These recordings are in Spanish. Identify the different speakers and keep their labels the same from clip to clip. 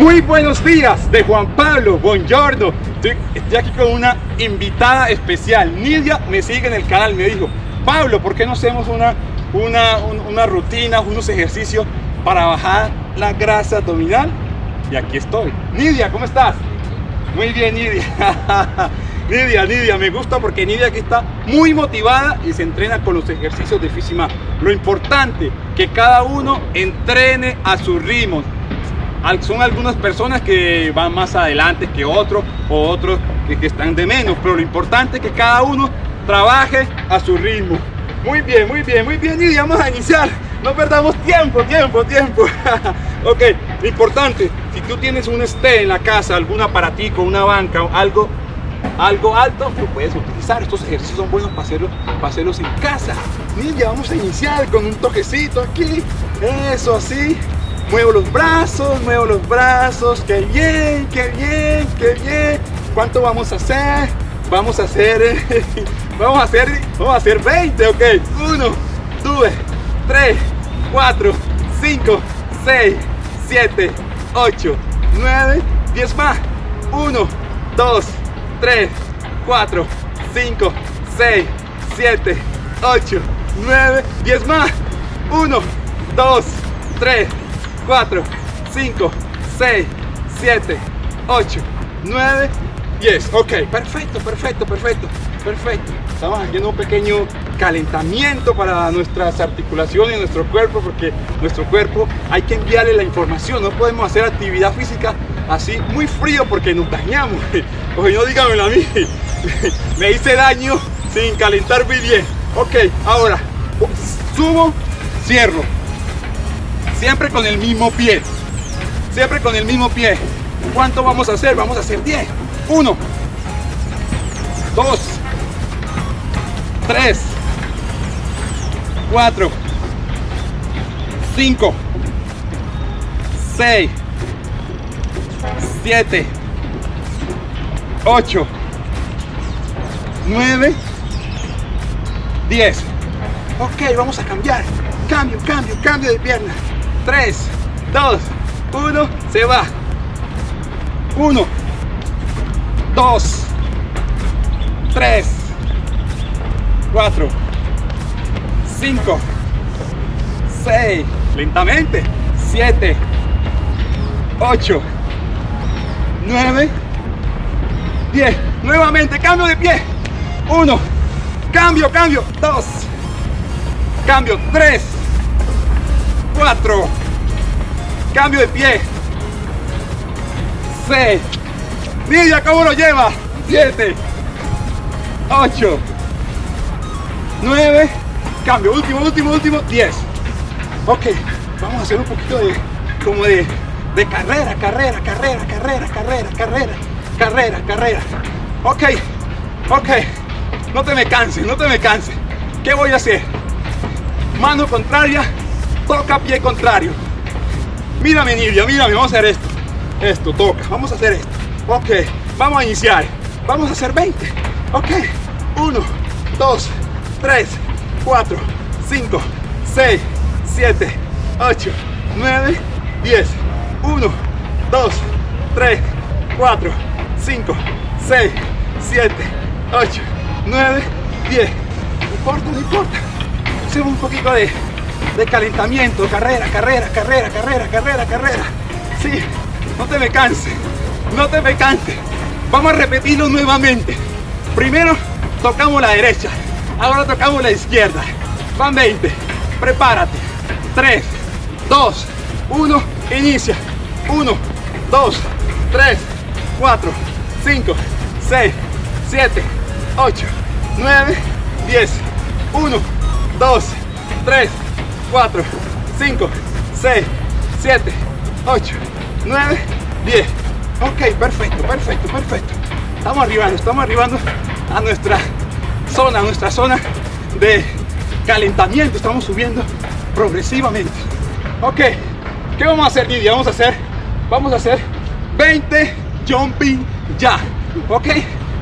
Speaker 1: Muy buenos días de Juan Pablo, buongiorno. Estoy, aquí con una invitada especial. Nidia me sigue en el canal, me dijo, Pablo, ¿por qué no hacemos una, una, rutina, unos ejercicios para bajar la grasa abdominal? Y aquí estoy. Nidia, ¿cómo estás? Muy bien, Nidia. Nidia, Nidia, me gusta porque Nidia aquí está muy motivada y se entrena con los ejercicios de Fisima. Lo importante, que cada uno entrene a su ritmo son algunas personas que van más adelante que otros o otros que, están de menos, pero lo importante es que cada uno trabaje a su ritmo. Muy bien, muy bien, muy bien y vamos a iniciar. No perdamos tiempo, tiempo, tiempo. ok, importante, si tú tienes un esté en la casa, algún aparatico, una banca, algo, algo alto, lo puedes utilizar. Estos ejercicios son buenos para hacerlos, hacerlos en casa. Ninja, vamos a iniciar con un toquecito aquí. Eso, así. Muevo los brazos, muevo los brazos. ¡Qué bien, qué bien, qué bien! ¿Cuánto vamos a hacer? Vamos a hacer... vamos a hacer... Vamos a hacer 20, ok. 1, 2, 3, 4, 5, 6, 7, 8, 9, 10 más. 1, 2, 3, 4, 5, 6, 7, 8, 9, 10 más. 1, 2, 3, 4, 5, 6, 7, 8, 9, 10. Ok, perfecto, perfecto, perfecto, perfecto. Estamos haciendo un pequeño calentamiento para nuestras articulaciones, nuestro cuerpo, porque nuestro cuerpo hay que enviarle la información. No podemos hacer actividad física así muy frío porque nos dañamos. Oye, no dígamelo a mí. Me hice daño sin calentar bien. Ok, ahora subo, cierro. Siempre con el mismo pie. Siempre con el mismo pie. ¿Cuánto vamos a hacer? Vamos a hacer 10. 1, 2, 3, 4, 5, 6, 7, 8, 9, 10. Ok, vamos a cambiar. Cambio, cambio, cambio de pierna. 3, 2, 1, se va. 1, 2, 3, 4, 5, 6, lentamente, 7, 8, 9, 10. Nuevamente, cambio de pie. 1, cambio, cambio, 2, cambio, 3, 4. Cambio de pie. 6. Lidia, ¿cómo lo lleva? 7. 8. 9. Cambio. Último, último, último. 10. Ok. Vamos a hacer un poquito de como de, de carrera, carrera, carrera, carrera, carrera, carrera, carrera, carrera. Ok, ok. No te me canses, no te me canses. ¿Qué voy a hacer? Mano contraria, toca pie contrario. Mírame Nidia, mírame, vamos a hacer esto. Esto, toca, vamos a hacer esto. Ok, vamos a iniciar. Vamos a hacer 20. Ok, 1, 2, 3, 4, 5, 6, 7, 8, 9, 10. 1, 2, 3, 4, 5, 6, 7, 8, 9, 10. No importa, no importa. Hacemos un poquito de de calentamiento, carrera, carrera, carrera, carrera, carrera, carrera. Sí, no te me canses, no te me canses. Vamos a repetirlo nuevamente. Primero tocamos la derecha, ahora tocamos la izquierda. Van 20, prepárate. 3, 2, 1, inicia. 1, 2, 3, 4, 5, 6, 7, 8, 9, 10. 1, 2, 3, 4, 5, 6, 7, 8, 9, 10. Ok, perfecto, perfecto, perfecto. Estamos arribando, estamos arribando a nuestra zona, a nuestra zona de calentamiento. Estamos subiendo progresivamente. Ok, ¿qué vamos a hacer, Didi Vamos a hacer, vamos a hacer 20 jumping ya. Ok,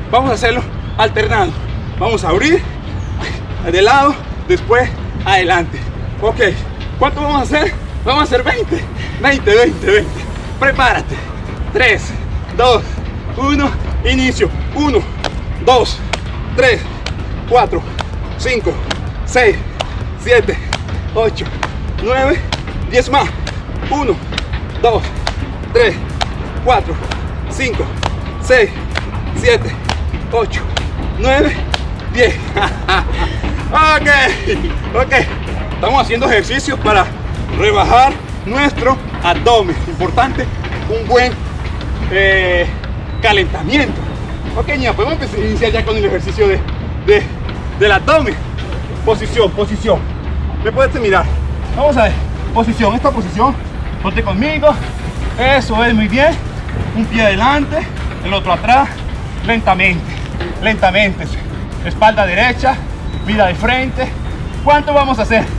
Speaker 1: vamos a hacerlo alternando. Vamos a abrir de lado, después adelante. Ok, ¿cuánto vamos a hacer? Vamos a hacer 20, 20, 20, 20. Prepárate. 3, 2, 1, inicio. 1, 2, 3, 4, 5, 6, 7, 8, 9, 10 más. 1, 2, 3, 4, 5, 6, 7, 8, 9, 10. ok, ok. Estamos haciendo ejercicios para rebajar nuestro abdomen. Importante, un buen eh, calentamiento. Ok, podemos iniciar ya con el ejercicio del abdomen. Posición, posición. Me puedes mirar. Vamos a ver. Posición, esta posición. Ponte conmigo. Eso es, muy bien. Un pie adelante, el otro atrás. Lentamente, lentamente. Espalda derecha, vida de frente. ¿Cuánto vamos a hacer?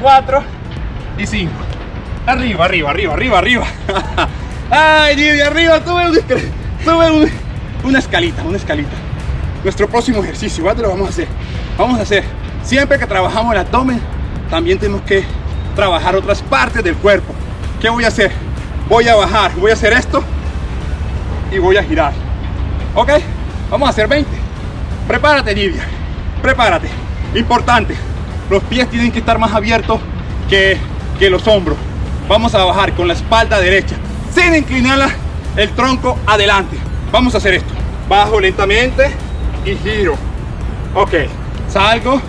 Speaker 1: 4 y 5. Arriba, arriba, arriba, arriba, arriba. Ay, Dios, arriba, tuve una escalita, una escalita. Nuestro próximo ejercicio, igual te lo vamos a hacer. Vamos a hacer, siempre que trabajamos el abdomen, también tenemos que trabajar otras partes del cuerpo. ¿Qué voy a hacer? Voy a bajar, voy a hacer esto y voy a girar. ¿Ok? Vamos a hacer 20. Prepárate, Nidia. Prepárate. Importante los pies tienen que estar más abiertos que, los hombros. Vamos a bajar con la espalda derecha, sin inclinar el tronco adelante. Vamos a hacer esto. Bajo lentamente y giro. Ok, salgo,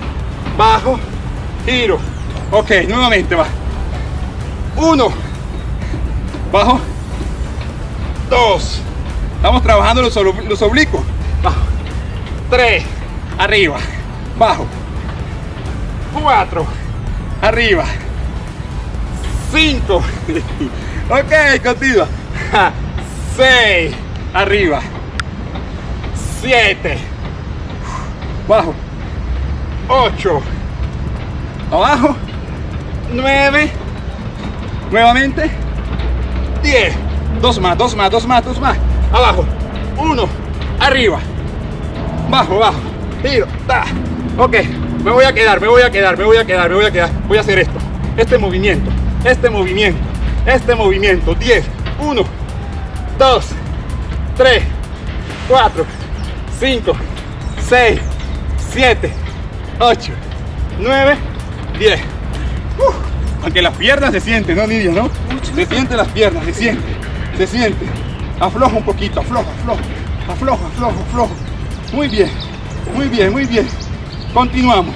Speaker 1: bajo, giro. Ok, nuevamente va. Uno, bajo, dos. Estamos trabajando los, los oblicuos. Bajo, tres, arriba, bajo, 4 arriba 5 ok continúa 6 arriba 7 bajo 8 abajo 9 nuevamente 10 2 más 2 más 2 más 2 más abajo 1 arriba bajo bajo giro ta ok me voy a quedar, me voy a quedar, me voy a quedar, me voy a quedar. Voy a hacer esto. Este movimiento, este movimiento, este movimiento. 10, 1, 2, 3, 4, 5, 6, 7, 8, 9, 10. aunque las piernas se sienten, ¿no, Lidia? ¿No? Se sienten las piernas, se siente, se siente. Afloja un poquito, afloja, afloja, afloja, afloja, afloja. Muy bien, muy bien, muy bien continuamos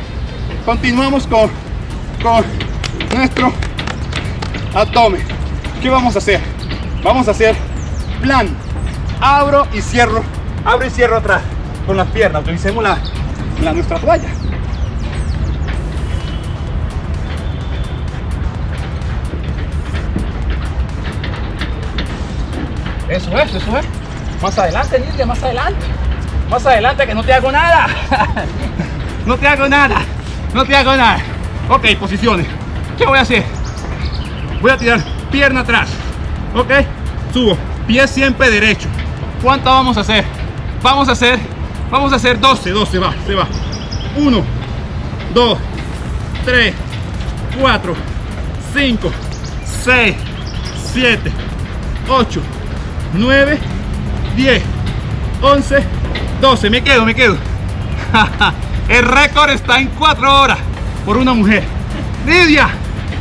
Speaker 1: continuamos con, con nuestro atome, ¿qué vamos a hacer? vamos a hacer plan abro y cierro abro y cierro atrás con las piernas utilicemos la, la nuestra toalla Eso es, eso es. Más adelante, Nidia, más adelante. Más adelante que no te hago nada. No te hago nada. No te hago nada. Ok, posiciones. ¿Qué voy a hacer? Voy a tirar pierna atrás. Ok, subo. Pie siempre derecho. ¿Cuánto vamos a hacer? Vamos a hacer, vamos a hacer 12, 12, va, se va. 1, 2, 3, 4, 5, 6, 7, 8, 9, 10, 11, 12. Me quedo, me quedo. El récord está en cuatro horas por una mujer. Nidia,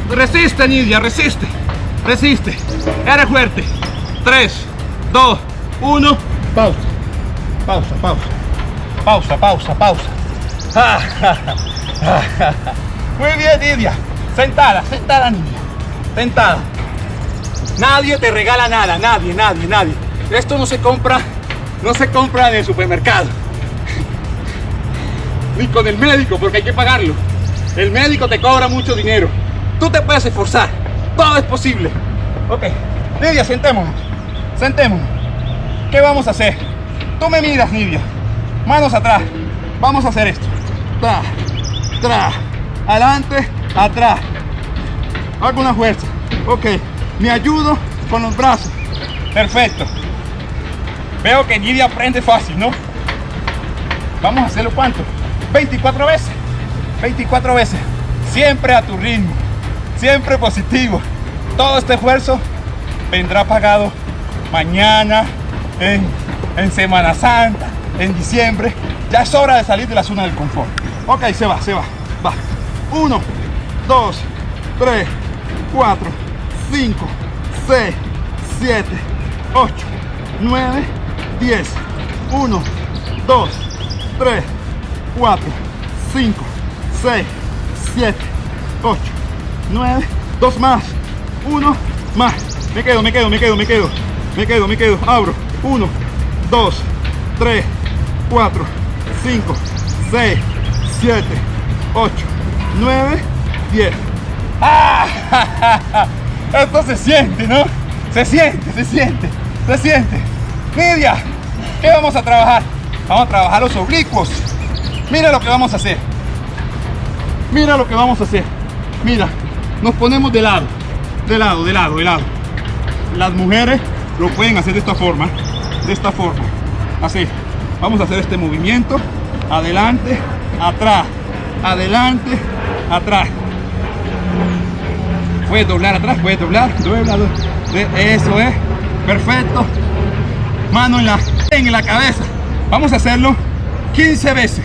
Speaker 1: resiste Nidia, resiste, resiste. era fuerte. 3, 2, 1, pausa. Pausa, pausa. Pausa, pausa, pausa. Muy bien Nidia. Sentada, sentada Nidia. Sentada. Nadie te regala nada, nadie, nadie, nadie. Esto no se compra, no se compra en el supermercado ni con el médico, porque hay que pagarlo. El médico te cobra mucho dinero. Tú te puedes esforzar. Todo es posible. Ok. Nidia, sentémonos. Sentémonos. ¿Qué vamos a hacer? Tú me miras, Nidia. Manos atrás. Vamos a hacer esto. Tra, tra. Adelante, atrás. Hago una fuerza. Ok. Me ayudo con los brazos. Perfecto. Veo que Nidia aprende fácil, ¿no? Vamos a hacerlo cuánto. 24 veces, 24 veces, siempre a tu ritmo, siempre positivo. Todo este esfuerzo vendrá pagado mañana, en, en Semana Santa, en diciembre. Ya es hora de salir de la zona del confort. Ok, se va, se va, va. 1, 2, 3, 4, 5, 6, 7, 8, 9, 10. 1, 2, 3, 4, 5, 6, 7, 8, 9, 2 más, 1 más. Me quedo, me quedo, me quedo, me quedo, me quedo, me quedo. Abro. 1, 2, 3, 4, 5, 6, 7, 8, 9, 10. Esto se siente, ¿no? Se siente, se siente, se siente. Media. ¿Qué vamos a trabajar? Vamos a trabajar los oblicuos. Mira lo que vamos a hacer. Mira lo que vamos a hacer. Mira, nos ponemos de lado, de lado, de lado, de lado. Las mujeres lo pueden hacer de esta forma, de esta forma. Así. Vamos a hacer este movimiento. Adelante, atrás, adelante, atrás. Puedes doblar atrás, puedes doblar, Eso es, perfecto. Mano en la, en la cabeza. Vamos a hacerlo 15 veces.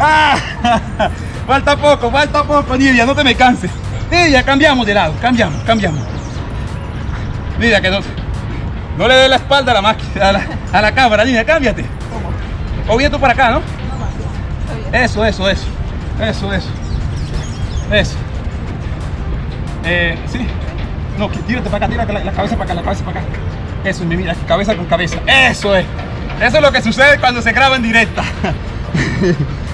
Speaker 1: ¡Ah! Falta poco, falta poco, Nidia, no te me canses. Nidia, cambiamos de lado, cambiamos, cambiamos. Nidia, que no, no le dé la espalda a la, máquina, a la, cámara, Nidia, cámbiate. O bien tú para acá, ¿no? Eso, eso, eso. Eso, eso. Eso. Eh, sí. No, tírate para acá, tírate la, cabeza para acá, la cabeza para acá. Eso, mi vida, cabeza con cabeza. Eso es. Eso es lo que sucede cuando se graba en directa.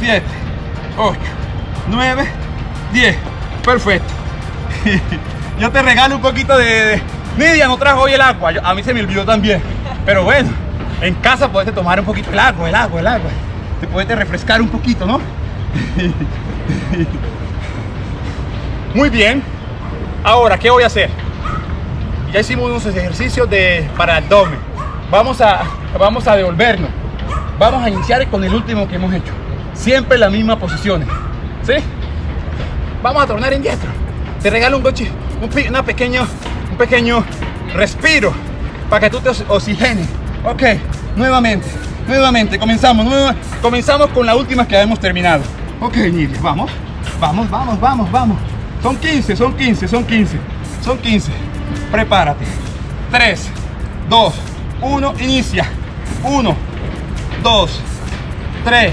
Speaker 1: 7, 8, 9, 10. Perfecto. Yo te regalo un poquito de... Nidia no trajo hoy el agua. a mí se me olvidó también. Pero bueno, en casa puedes tomar un poquito el agua, el agua, el agua. Te puedes refrescar un poquito, ¿no? Muy bien. Ahora, ¿qué voy a hacer? Ya hicimos unos ejercicios de, para abdomen. Vamos a, vamos a devolvernos. Vamos a iniciar con el último que hemos hecho. Siempre la misma posición. ¿Sí? Vamos a tornar en Te regalo un, coche un, una pequeño, un pequeño respiro para que tú te oxigenes. Ok, nuevamente, nuevamente, comenzamos, comenzamos con la última que hemos terminado. Ok, Nidia, vamos, vamos, vamos, vamos, vamos. Son 15, son 15, son 15, son 15. Prepárate. 3, 2, 1, inicia. 1, 2, 3,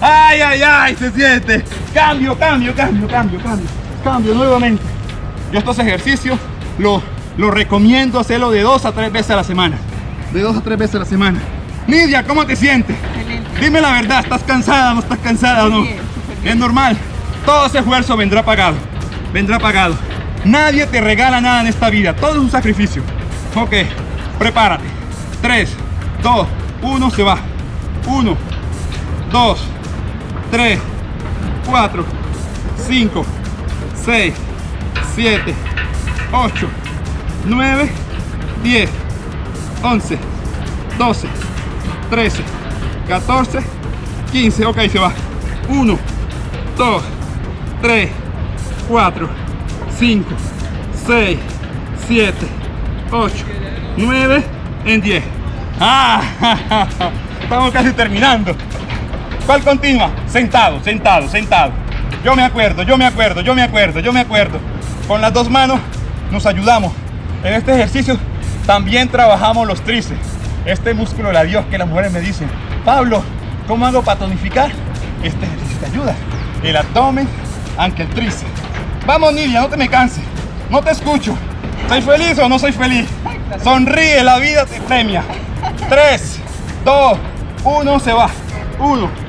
Speaker 1: ¡Ay, ay, ay! Se siente. Cambio, cambio, cambio, cambio, cambio. Cambio nuevamente. Yo estos ejercicios los lo recomiendo hacerlo de dos a tres veces a la semana. De dos a tres veces a la semana. Nidia, ¿cómo te sientes? Dime la verdad, ¿estás cansada no estás cansada o no? Es normal. Todo ese esfuerzo vendrá pagado. Vendrá pagado. Nadie te regala nada en esta vida. Todo es un sacrificio. Ok, prepárate. 3, 2, 1, se va. 1, 2, 3, 4, 5, 6, 7, 8, 9, 10, 11, 12, 13, 14, 15. Ok, se va. 1, 2, 3, 4, 5, 6, 7, 8, 9, en 10. Ah, Estamos casi terminando. ¿Cuál continua? Sentado, sentado, sentado. Yo me acuerdo, yo me acuerdo, yo me acuerdo, yo me acuerdo. Con las dos manos nos ayudamos. En este ejercicio también trabajamos los tríceps. Este músculo, la Dios, que las mujeres me dicen, Pablo, ¿cómo hago para tonificar? Este ejercicio te ayuda. El abdomen, aunque el tríceps. Vamos, Nidia, no te me canses. No te escucho. ¿Soy feliz o no soy feliz? Sonríe, la vida te premia. 3, 2, 1, se va. Uno.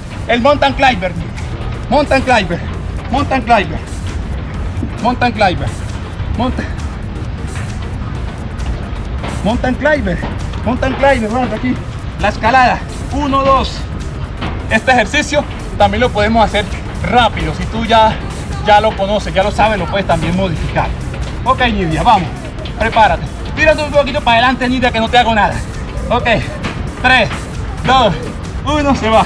Speaker 1: El mountain climber. Mountain climber. Mountain climber. Mountain climber. Mountain, mountain climber. Mountain climber. Vamos aquí. La escalada. 1, 2. Este ejercicio también lo podemos hacer rápido. Si tú ya, ya lo conoces, ya lo sabes, lo puedes también modificar. Ok, Nidia, vamos. Prepárate. Tírate un poquito para adelante, Nidia, que no te hago nada. Ok. 3, 2, 1, se va.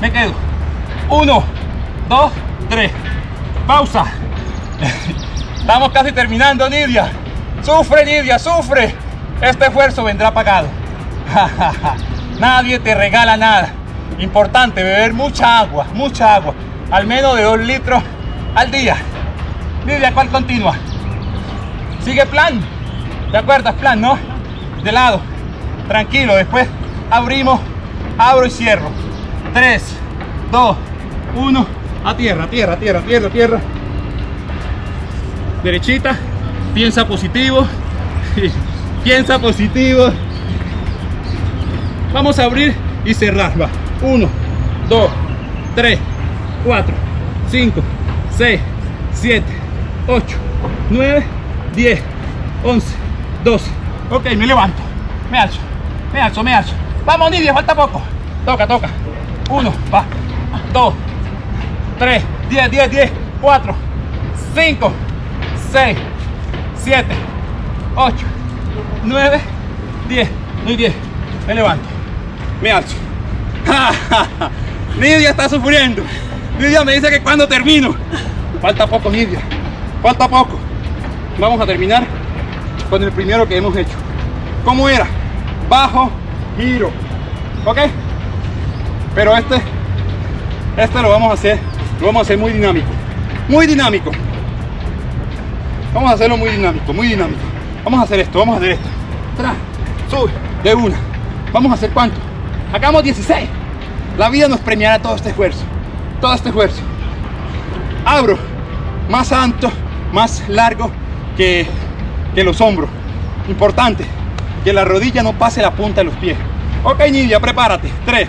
Speaker 1: me quedo. Uno, dos, tres. Pausa. Estamos casi terminando, Nidia. Sufre, Nidia, sufre. Este esfuerzo vendrá pagado. Nadie te regala nada. Importante, beber mucha agua, mucha agua. Al menos de dos litros al día. Nidia, ¿cuál continúa? Sigue plan. ¿Te acuerdas? Plan, ¿no? De lado. Tranquilo, después abrimos, abro y cierro. 3, 2, 1. A tierra, tierra, tierra, tierra, tierra. Derechita. Piensa positivo. Piensa positivo. Vamos a abrir y cerrar. Va. 1, 2, 3, 4, 5, 6, 7, 8, 9, 10, 11, 12. Ok, me levanto. Me alzo, me alzo, me alzo. Vamos, Nidia, falta poco. Toca, toca. 1, va, 2, 3, 10, 10, 10, 4, 5, 6, 7, 8, 9, 10, muy 10, me levanto, me alzo. Nidia está sufriendo, Nidia me dice que cuando termino, falta poco Nidia, falta poco. Vamos a terminar con el primero que hemos hecho. ¿Cómo era? Bajo, giro, ¿ok? pero este este lo vamos a hacer lo vamos a hacer muy dinámico muy dinámico vamos a hacerlo muy dinámico muy dinámico vamos a hacer esto vamos a hacer esto Tra, sube de una vamos a hacer cuánto hagamos 16 la vida nos premiará todo este esfuerzo todo este esfuerzo abro más alto más largo que, que los hombros importante que la rodilla no pase la punta de los pies ok Nidia prepárate 3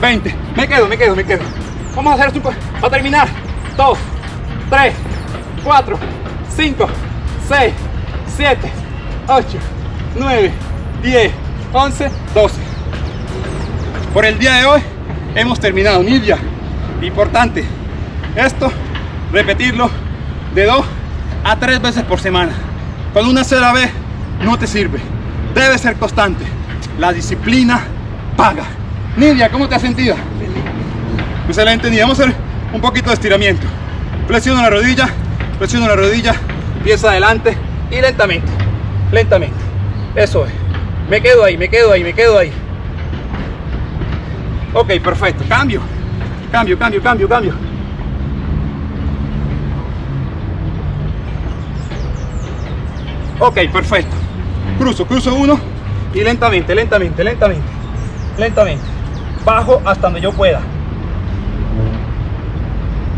Speaker 1: 20. Me quedo, me quedo, me quedo. Vamos a hacer esto para pues. terminar. 2, 3, 4, 5, 6, 7, 8, 9, 10, 11, 12. Por el día de hoy hemos terminado Nidia. Importante, esto repetirlo de 2 a 3 veces por semana. Con una sola vez no te sirve. Debe ser constante. La disciplina paga. Nidia, ¿cómo te has sentido? Excelente, pues Nidia. Vamos a hacer un poquito de estiramiento. Flexiono la rodilla, flexiono la rodilla, Pieza adelante y lentamente, lentamente. Eso es. Me quedo ahí, me quedo ahí, me quedo ahí. Ok, perfecto. Cambio, cambio, cambio, cambio, cambio. Ok, perfecto. Cruzo, cruzo uno y lentamente, lentamente, lentamente, lentamente bajo hasta donde yo pueda.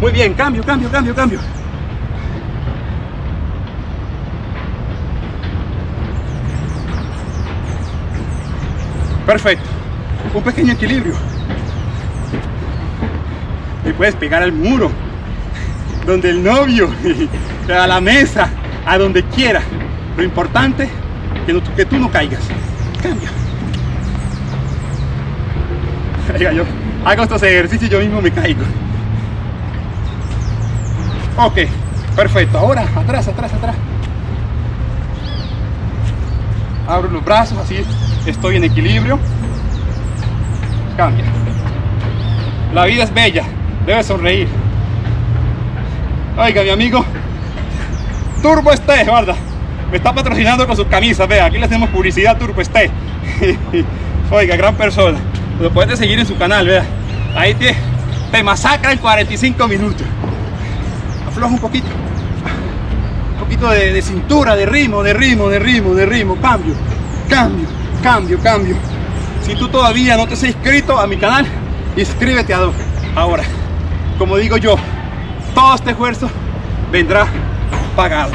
Speaker 1: Muy bien, cambio, cambio, cambio, cambio. Perfecto. Un pequeño equilibrio. Y puedes pegar al muro, donde el novio, a la mesa, a donde quiera. Lo importante es que, que tú no caigas. Cambia yo. Hago estos ejercicios y yo mismo me caigo. Ok, perfecto. Ahora, atrás, atrás, atrás. Abro los brazos, así estoy en equilibrio. Cambia. La vida es bella, debe sonreír. Oiga, mi amigo, Turbo Este, guarda. Me está patrocinando con sus camisas, vea, aquí le hacemos publicidad Turbo Este. Oiga, gran persona lo puedes seguir en su canal, vea. Ahí te, masacra en 45 minutos. Afloja un poquito. Un poquito de, cintura, de ritmo, de ritmo, de ritmo, de ritmo. Cambio, cambio, cambio, cambio. Si tú todavía no te has inscrito a mi canal, inscríbete a dos. Ahora, como digo yo, todo este esfuerzo vendrá pagado.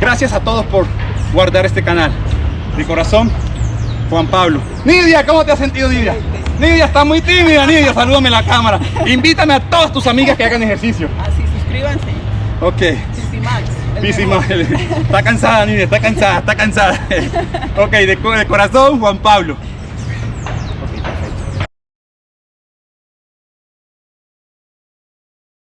Speaker 1: Gracias a todos por guardar este canal. De corazón, Juan Pablo. Nidia, ¿cómo te has sentido, Nidia? Nidia está muy tímida, Nidia, salúdame la cámara. Invítame a todas tus amigas que hagan ejercicio. Así, ah, suscríbanse. Ok. Pisimax. Está cansada, Nidia, está cansada, está cansada. Ok, de corazón, Juan Pablo.